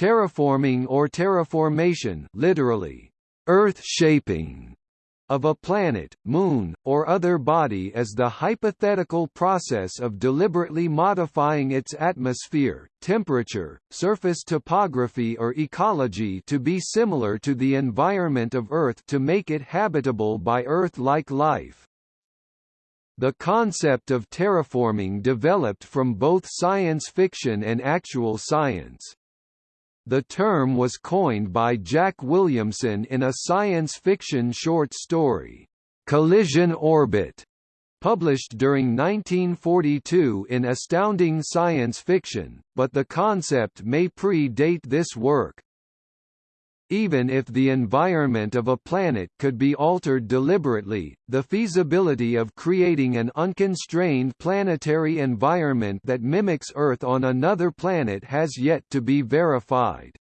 Terraforming or terraformation literally, earth shaping of a planet, moon, or other body is the hypothetical process of deliberately modifying its atmosphere, temperature, surface topography or ecology to be similar to the environment of Earth to make it habitable by Earth-like life. The concept of terraforming developed from both science fiction and actual science. The term was coined by Jack Williamson in a science fiction short story, Collision Orbit, published during 1942 in Astounding Science Fiction, but the concept may predate this work. Even if the environment of a planet could be altered deliberately, the feasibility of creating an unconstrained planetary environment that mimics Earth on another planet has yet to be verified.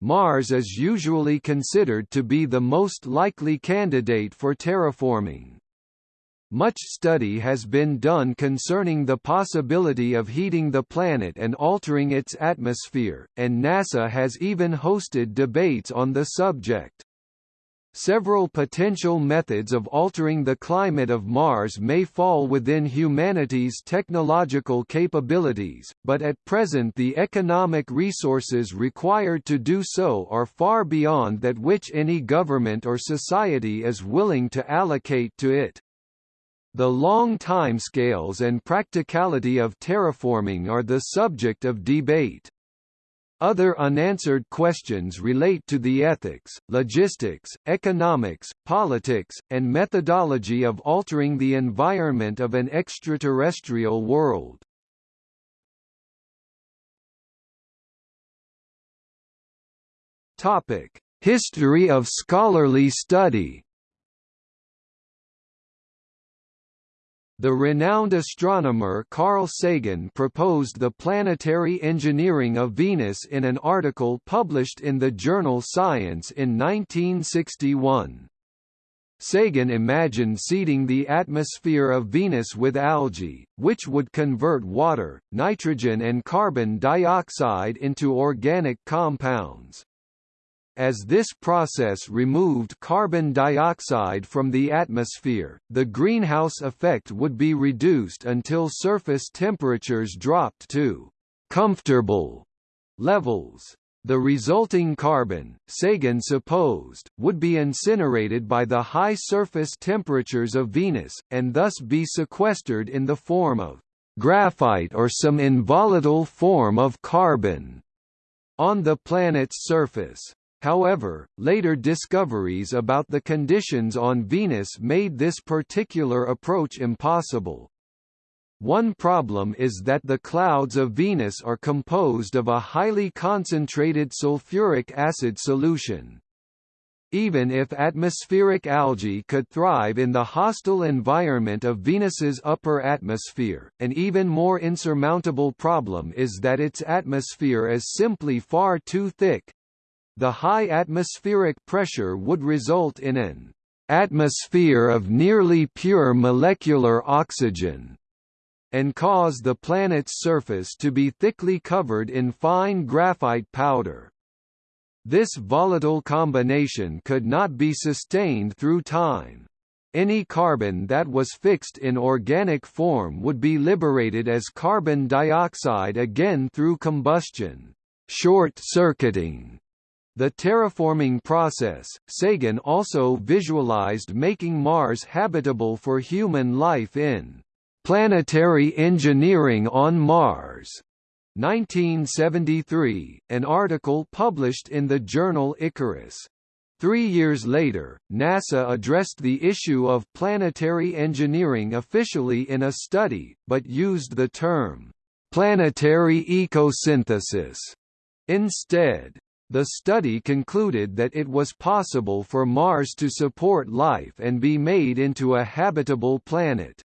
Mars is usually considered to be the most likely candidate for terraforming. Much study has been done concerning the possibility of heating the planet and altering its atmosphere, and NASA has even hosted debates on the subject. Several potential methods of altering the climate of Mars may fall within humanity's technological capabilities, but at present the economic resources required to do so are far beyond that which any government or society is willing to allocate to it. The long timescales and practicality of terraforming are the subject of debate. Other unanswered questions relate to the ethics, logistics, economics, politics, and methodology of altering the environment of an extraterrestrial world. History of scholarly study The renowned astronomer Carl Sagan proposed the planetary engineering of Venus in an article published in the journal Science in 1961. Sagan imagined seeding the atmosphere of Venus with algae, which would convert water, nitrogen and carbon dioxide into organic compounds. As this process removed carbon dioxide from the atmosphere, the greenhouse effect would be reduced until surface temperatures dropped to comfortable levels. The resulting carbon, Sagan supposed, would be incinerated by the high surface temperatures of Venus, and thus be sequestered in the form of graphite or some involatile form of carbon on the planet's surface. However, later discoveries about the conditions on Venus made this particular approach impossible. One problem is that the clouds of Venus are composed of a highly concentrated sulfuric acid solution. Even if atmospheric algae could thrive in the hostile environment of Venus's upper atmosphere, an even more insurmountable problem is that its atmosphere is simply far too thick, the high atmospheric pressure would result in an atmosphere of nearly pure molecular oxygen and cause the planet's surface to be thickly covered in fine graphite powder. This volatile combination could not be sustained through time. Any carbon that was fixed in organic form would be liberated as carbon dioxide again through combustion, short-circuiting the terraforming process, Sagan also visualized making Mars habitable for human life in Planetary Engineering on Mars. 1973, an article published in the journal Icarus. Three years later, NASA addressed the issue of planetary engineering officially in a study, but used the term, planetary ecosynthesis, instead. The study concluded that it was possible for Mars to support life and be made into a habitable planet.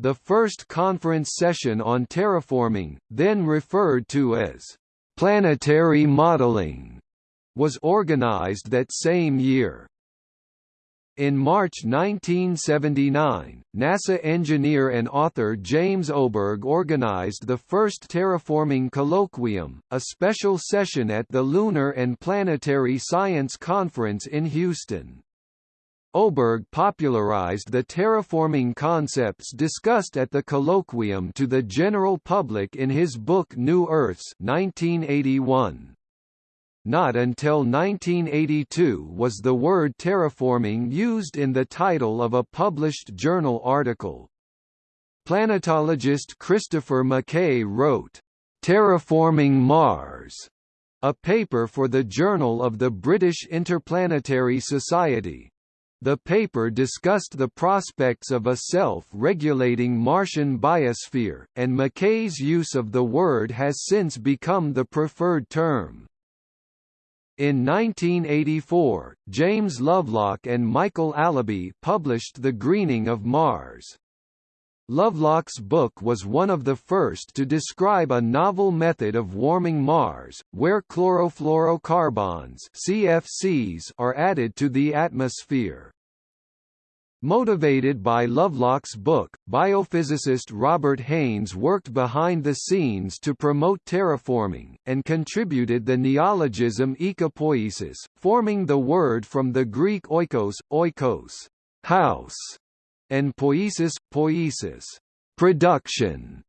The first conference session on terraforming, then referred to as planetary modeling, was organized that same year. In March 1979, NASA engineer and author James Oberg organized the first Terraforming Colloquium, a special session at the Lunar and Planetary Science Conference in Houston. Oberg popularized the terraforming concepts discussed at the colloquium to the general public in his book New Earths 1981. Not until 1982 was the word terraforming used in the title of a published journal article. Planetologist Christopher McKay wrote, "'Terraforming Mars' a paper for the Journal of the British Interplanetary Society. The paper discussed the prospects of a self-regulating Martian biosphere, and McKay's use of the word has since become the preferred term. In 1984, James Lovelock and Michael Allaby published The Greening of Mars. Lovelock's book was one of the first to describe a novel method of warming Mars, where chlorofluorocarbons CFCs are added to the atmosphere. Motivated by Lovelock's book, biophysicist Robert Haynes worked behind the scenes to promote terraforming, and contributed the neologism ecopoiesis, forming the word from the Greek oikos, oikos house, and poiesis, poiesis production.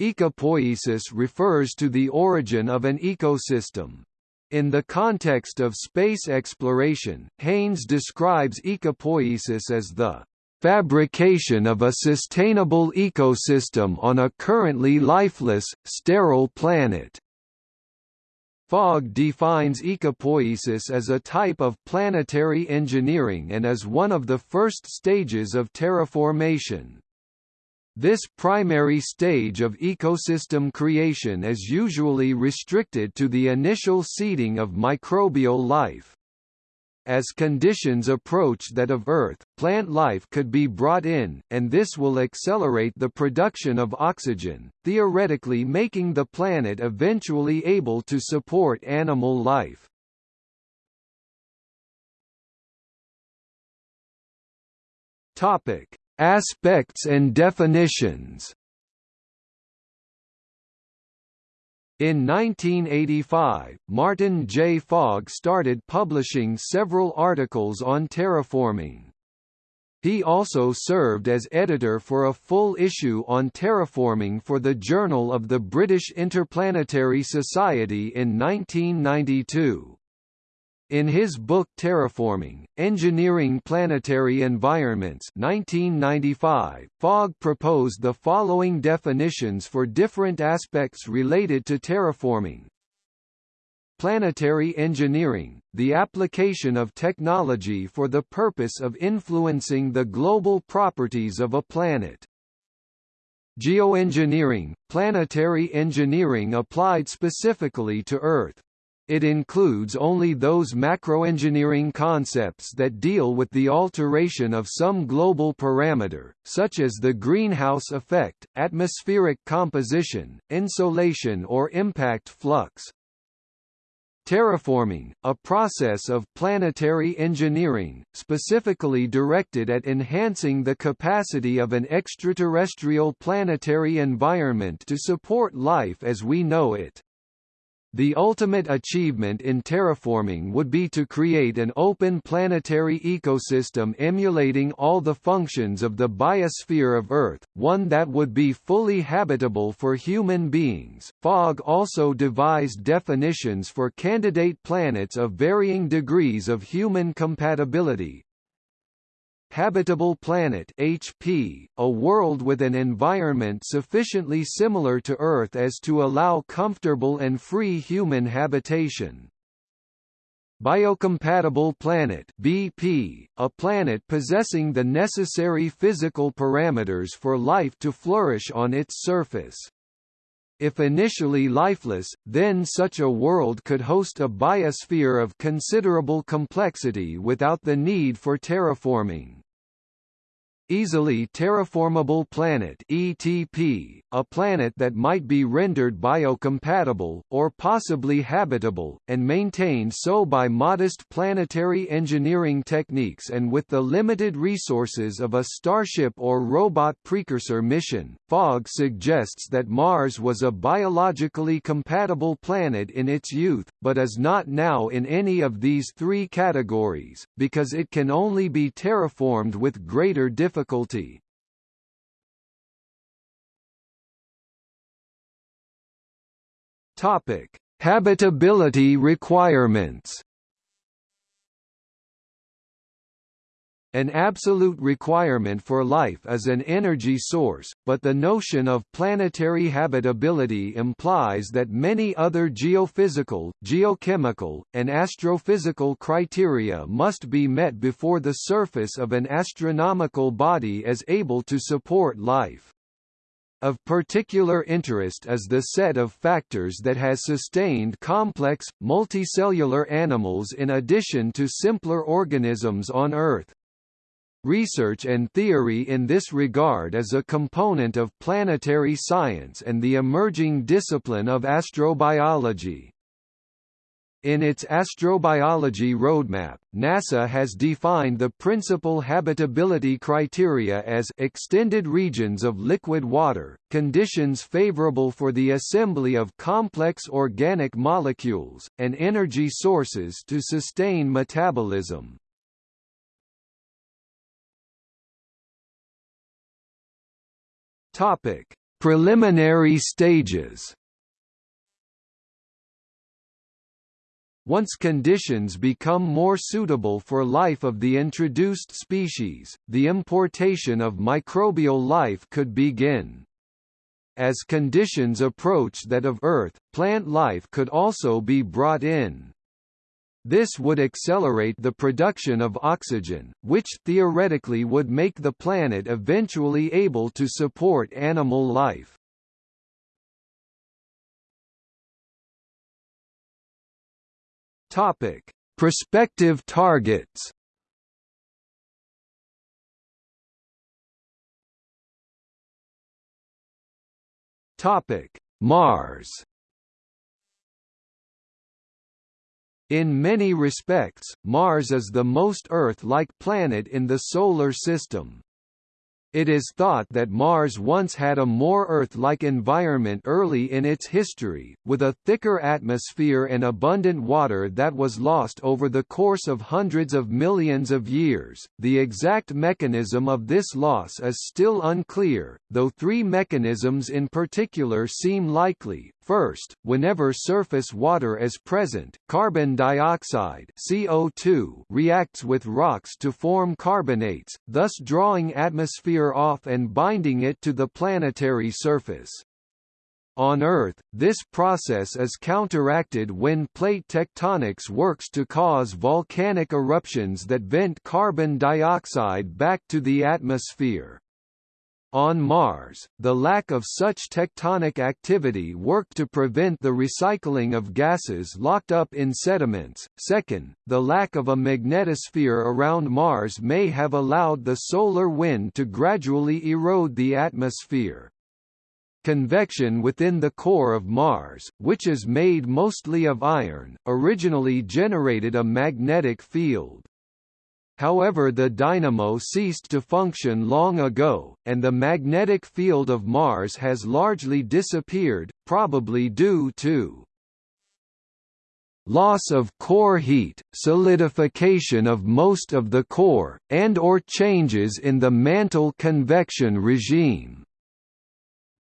Ecopoiesis refers to the origin of an ecosystem, in the context of space exploration, Haynes describes ecopoiesis as the fabrication of a sustainable ecosystem on a currently lifeless, sterile planet. Fogg defines ecopoiesis as a type of planetary engineering and as one of the first stages of terraformation. This primary stage of ecosystem creation is usually restricted to the initial seeding of microbial life. As conditions approach that of Earth, plant life could be brought in, and this will accelerate the production of oxygen, theoretically making the planet eventually able to support animal life. Topic: Aspects and definitions In 1985, Martin J. Fogg started publishing several articles on terraforming. He also served as editor for a full issue on terraforming for the Journal of the British Interplanetary Society in 1992. In his book Terraforming, Engineering Planetary Environments 1995, Fogg proposed the following definitions for different aspects related to terraforming. Planetary engineering, the application of technology for the purpose of influencing the global properties of a planet. Geoengineering, planetary engineering applied specifically to Earth. It includes only those macroengineering concepts that deal with the alteration of some global parameter, such as the greenhouse effect, atmospheric composition, insolation or impact flux. Terraforming, a process of planetary engineering, specifically directed at enhancing the capacity of an extraterrestrial planetary environment to support life as we know it. The ultimate achievement in terraforming would be to create an open planetary ecosystem emulating all the functions of the biosphere of Earth, one that would be fully habitable for human beings. Fogg also devised definitions for candidate planets of varying degrees of human compatibility, Habitable Planet HP, a world with an environment sufficiently similar to Earth as to allow comfortable and free human habitation. Biocompatible Planet BP, a planet possessing the necessary physical parameters for life to flourish on its surface. If initially lifeless, then such a world could host a biosphere of considerable complexity without the need for terraforming. Easily Terraformable Planet ETP, a planet that might be rendered biocompatible, or possibly habitable, and maintained so by modest planetary engineering techniques and with the limited resources of a Starship or robot precursor mission. Fogg suggests that Mars was a biologically compatible planet in its youth, but is not now in any of these three categories, because it can only be terraformed with greater difficulty difficulty. Topic: Habitability requirements. An absolute requirement for life is an energy source, but the notion of planetary habitability implies that many other geophysical, geochemical, and astrophysical criteria must be met before the surface of an astronomical body is able to support life. Of particular interest is the set of factors that has sustained complex, multicellular animals in addition to simpler organisms on Earth. Research and theory in this regard is a component of planetary science and the emerging discipline of astrobiology. In its astrobiology roadmap, NASA has defined the principal habitability criteria as extended regions of liquid water, conditions favorable for the assembly of complex organic molecules, and energy sources to sustain metabolism. Topic: Preliminary stages. Once conditions become more suitable for life of the introduced species, the importation of microbial life could begin. As conditions approach that of Earth, plant life could also be brought in. This would accelerate the production of oxygen, which theoretically would make the planet eventually able to support animal life. Topic: Prospective targets. Topic: Mars. In many respects, Mars is the most Earth-like planet in the Solar System. It is thought that Mars once had a more Earth-like environment early in its history, with a thicker atmosphere and abundant water that was lost over the course of hundreds of millions of years. The exact mechanism of this loss is still unclear, though three mechanisms in particular seem likely. First, whenever surface water is present, carbon dioxide CO2 reacts with rocks to form carbonates, thus drawing atmosphere off and binding it to the planetary surface. On Earth, this process is counteracted when plate tectonics works to cause volcanic eruptions that vent carbon dioxide back to the atmosphere. On Mars, the lack of such tectonic activity worked to prevent the recycling of gases locked up in sediments. Second, the lack of a magnetosphere around Mars may have allowed the solar wind to gradually erode the atmosphere. Convection within the core of Mars, which is made mostly of iron, originally generated a magnetic field. However the dynamo ceased to function long ago, and the magnetic field of Mars has largely disappeared, probably due to loss of core heat, solidification of most of the core, and or changes in the mantle convection regime.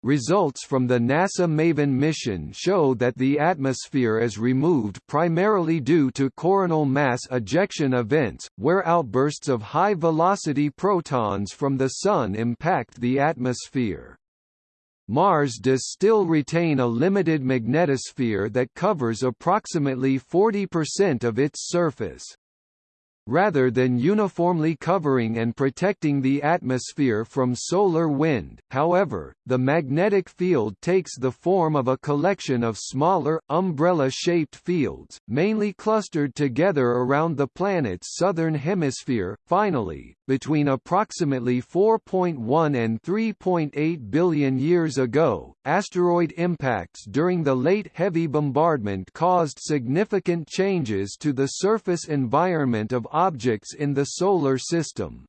Results from the NASA MAVEN mission show that the atmosphere is removed primarily due to coronal mass ejection events, where outbursts of high-velocity protons from the Sun impact the atmosphere. Mars does still retain a limited magnetosphere that covers approximately 40% of its surface. Rather than uniformly covering and protecting the atmosphere from solar wind. However, the magnetic field takes the form of a collection of smaller, umbrella-shaped fields, mainly clustered together around the planet's southern hemisphere. Finally, between approximately 4.1 and 3.8 billion years ago, asteroid impacts during the late heavy bombardment caused significant changes to the surface environment of objects in the Solar System.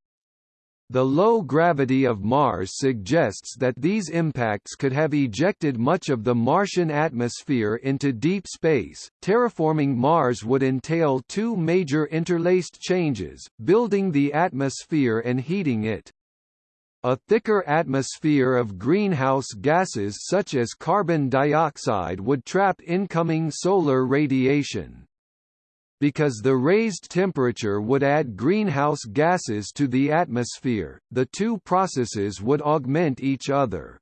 The low gravity of Mars suggests that these impacts could have ejected much of the Martian atmosphere into deep space. Terraforming Mars would entail two major interlaced changes, building the atmosphere and heating it. A thicker atmosphere of greenhouse gases such as carbon dioxide would trap incoming solar radiation because the raised temperature would add greenhouse gases to the atmosphere, the two processes would augment each other.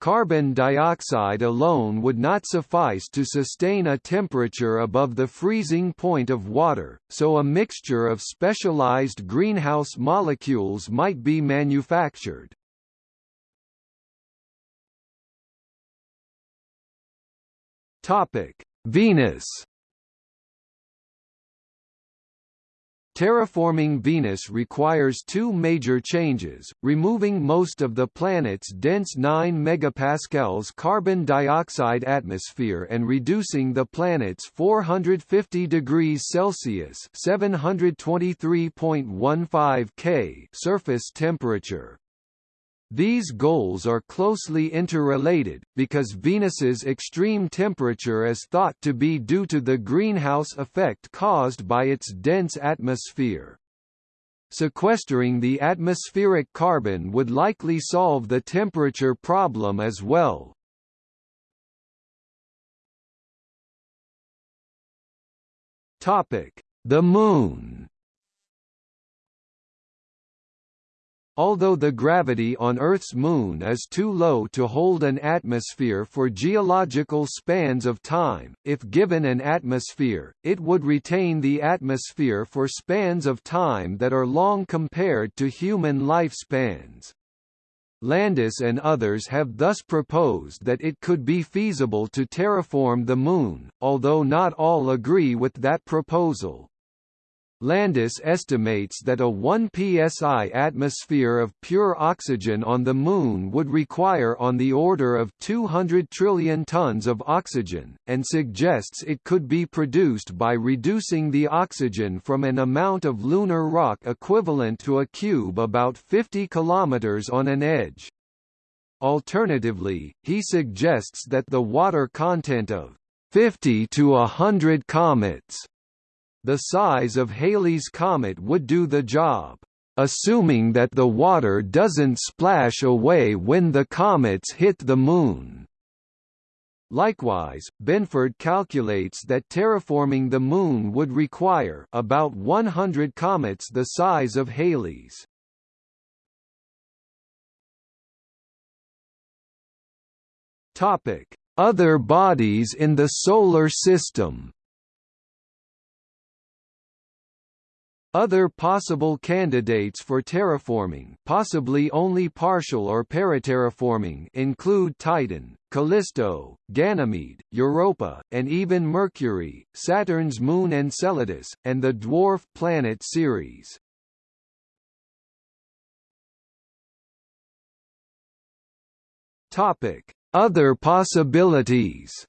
Carbon dioxide alone would not suffice to sustain a temperature above the freezing point of water, so a mixture of specialized greenhouse molecules might be manufactured. Venus Terraforming Venus requires two major changes, removing most of the planet's dense 9 megapascals carbon dioxide atmosphere and reducing the planet's 450 degrees Celsius (723.15 K) surface temperature. These goals are closely interrelated, because Venus's extreme temperature is thought to be due to the greenhouse effect caused by its dense atmosphere. Sequestering the atmospheric carbon would likely solve the temperature problem as well. The Moon Although the gravity on Earth's moon is too low to hold an atmosphere for geological spans of time, if given an atmosphere, it would retain the atmosphere for spans of time that are long compared to human lifespans. Landis and others have thus proposed that it could be feasible to terraform the Moon, although not all agree with that proposal. Landis estimates that a 1 psi atmosphere of pure oxygen on the Moon would require on the order of 200 trillion tons of oxygen, and suggests it could be produced by reducing the oxygen from an amount of lunar rock equivalent to a cube about 50 km on an edge. Alternatively, he suggests that the water content of 50 to 100 comets the size of Halley's Comet would do the job, assuming that the water doesn't splash away when the comets hit the Moon. Likewise, Benford calculates that terraforming the Moon would require about 100 comets the size of Halley's. Other bodies in the Solar System Other possible candidates for terraforming possibly only partial or paraterraforming include Titan, Callisto, Ganymede, Europa, and even Mercury, Saturn's moon Enceladus, and the dwarf planet Ceres. Other possibilities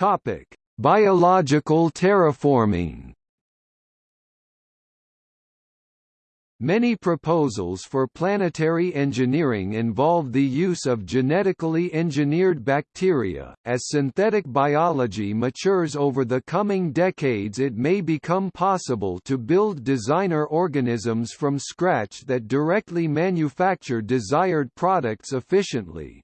Topic: Biological terraforming. Many proposals for planetary engineering involve the use of genetically engineered bacteria. As synthetic biology matures over the coming decades, it may become possible to build designer organisms from scratch that directly manufacture desired products efficiently.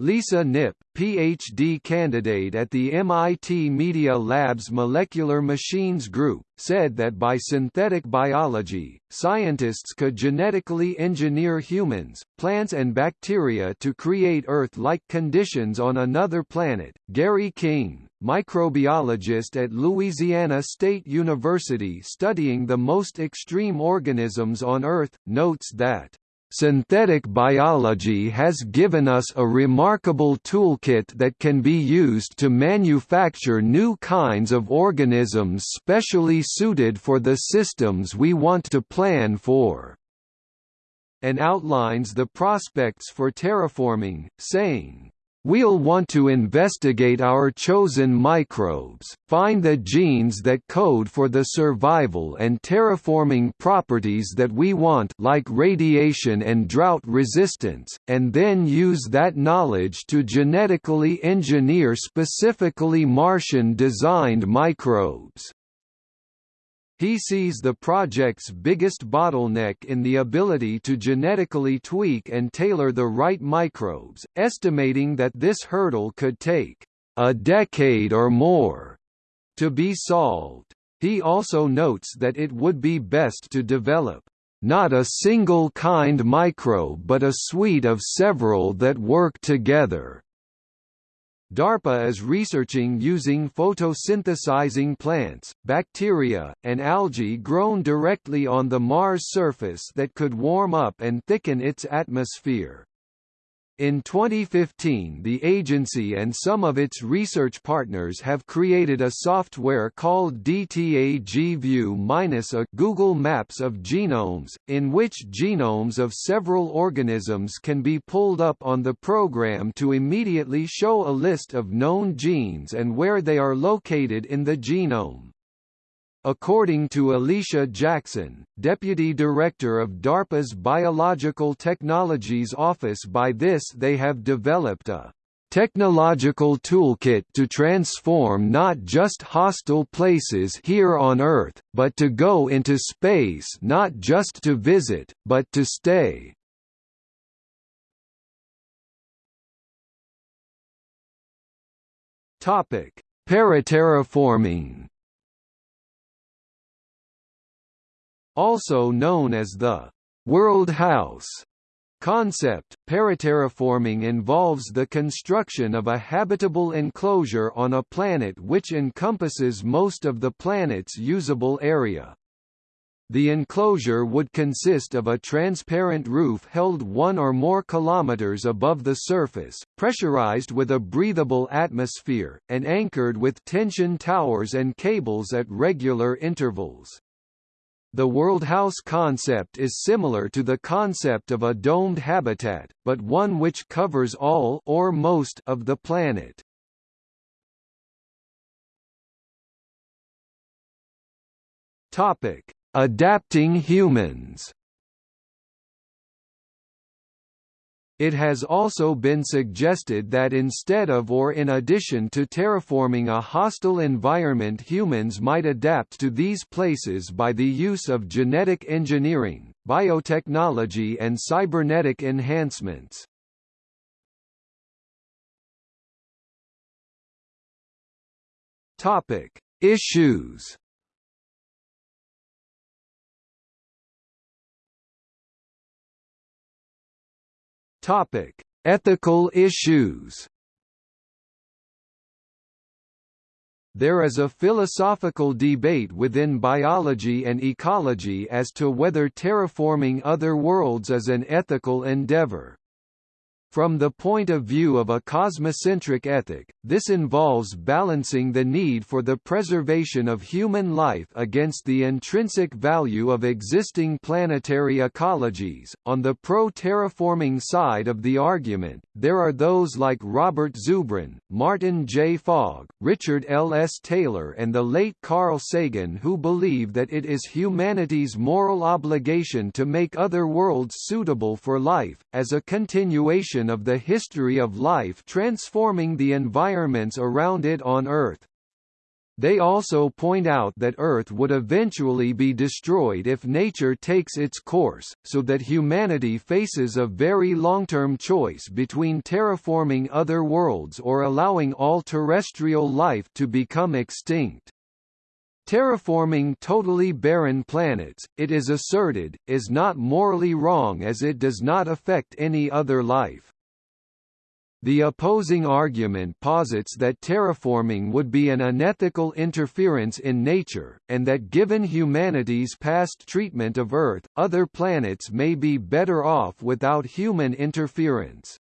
Lisa Nip, PhD candidate at the MIT Media Lab's Molecular Machines Group, said that by synthetic biology, scientists could genetically engineer humans, plants and bacteria to create Earth-like conditions on another planet. Gary King, microbiologist at Louisiana State University studying the most extreme organisms on Earth, notes that Synthetic biology has given us a remarkable toolkit that can be used to manufacture new kinds of organisms specially suited for the systems we want to plan for and outlines the prospects for terraforming, saying, We'll want to investigate our chosen microbes, find the genes that code for the survival and terraforming properties that we want like radiation and drought resistance, and then use that knowledge to genetically engineer specifically Martian-designed microbes. He sees the project's biggest bottleneck in the ability to genetically tweak and tailor the right microbes, estimating that this hurdle could take a decade or more to be solved. He also notes that it would be best to develop not a single kind microbe but a suite of several that work together. DARPA is researching using photosynthesizing plants, bacteria, and algae grown directly on the Mars surface that could warm up and thicken its atmosphere. In 2015 the agency and some of its research partners have created a software called DTAG-View-A Google Maps of genomes, in which genomes of several organisms can be pulled up on the program to immediately show a list of known genes and where they are located in the genome. According to Alicia Jackson, Deputy Director of DARPA's Biological Technologies Office by this they have developed a technological toolkit to transform not just hostile places here on Earth, but to go into space not just to visit, but to stay. Paraterraforming Also known as the «world house» concept, paraterraforming involves the construction of a habitable enclosure on a planet which encompasses most of the planet's usable area. The enclosure would consist of a transparent roof held one or more kilometers above the surface, pressurized with a breathable atmosphere, and anchored with tension towers and cables at regular intervals. The world house concept is similar to the concept of a domed habitat, but one which covers all or most of the planet. Topic: Adapting humans. It has also been suggested that instead of or in addition to terraforming a hostile environment humans might adapt to these places by the use of genetic engineering, biotechnology and cybernetic enhancements. Topic: Issues Topic: Ethical issues. There is a philosophical debate within biology and ecology as to whether terraforming other worlds is an ethical endeavor. From the point of view of a cosmocentric ethic, this involves balancing the need for the preservation of human life against the intrinsic value of existing planetary ecologies. On the pro terraforming side of the argument, there are those like Robert Zubrin, Martin J. Fogg, Richard L. S. Taylor, and the late Carl Sagan who believe that it is humanity's moral obligation to make other worlds suitable for life, as a continuation of the history of life transforming the environments around it on Earth. They also point out that Earth would eventually be destroyed if nature takes its course, so that humanity faces a very long-term choice between terraforming other worlds or allowing all terrestrial life to become extinct. Terraforming totally barren planets, it is asserted, is not morally wrong as it does not affect any other life. The opposing argument posits that terraforming would be an unethical interference in nature, and that given humanity's past treatment of Earth, other planets may be better off without human interference.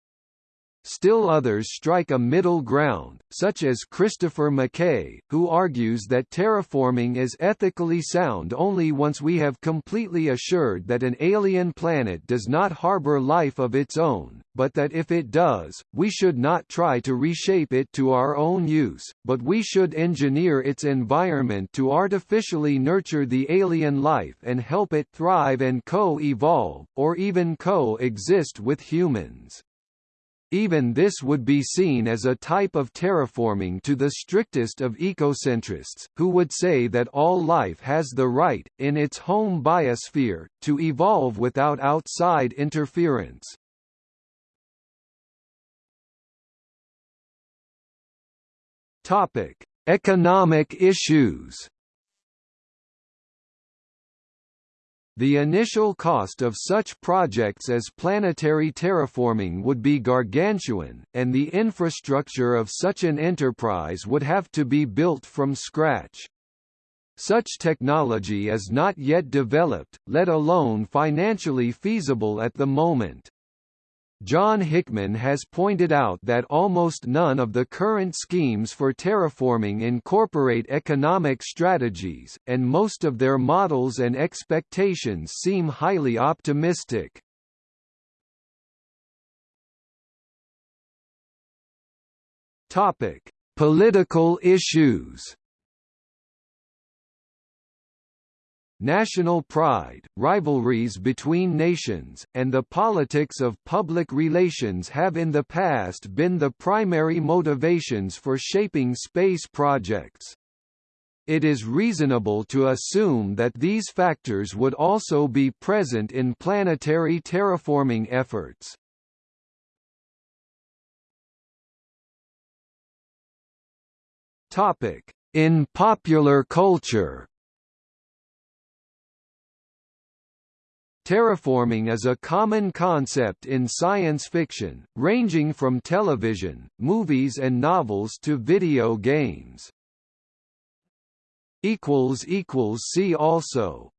Still others strike a middle ground, such as Christopher McKay, who argues that terraforming is ethically sound only once we have completely assured that an alien planet does not harbor life of its own, but that if it does, we should not try to reshape it to our own use, but we should engineer its environment to artificially nurture the alien life and help it thrive and co-evolve, or even co-exist with humans. Even this would be seen as a type of terraforming to the strictest of ecocentrists, who would say that all life has the right, in its home biosphere, to evolve without outside interference. Economic issues. The initial cost of such projects as planetary terraforming would be gargantuan, and the infrastructure of such an enterprise would have to be built from scratch. Such technology is not yet developed, let alone financially feasible at the moment. John Hickman has pointed out that almost none of the current schemes for terraforming incorporate economic strategies, and most of their models and expectations seem highly optimistic. Topic: Political issues national pride, rivalries between nations, and the politics of public relations have in the past been the primary motivations for shaping space projects. It is reasonable to assume that these factors would also be present in planetary terraforming efforts. In popular culture Terraforming is a common concept in science fiction, ranging from television, movies and novels to video games. See also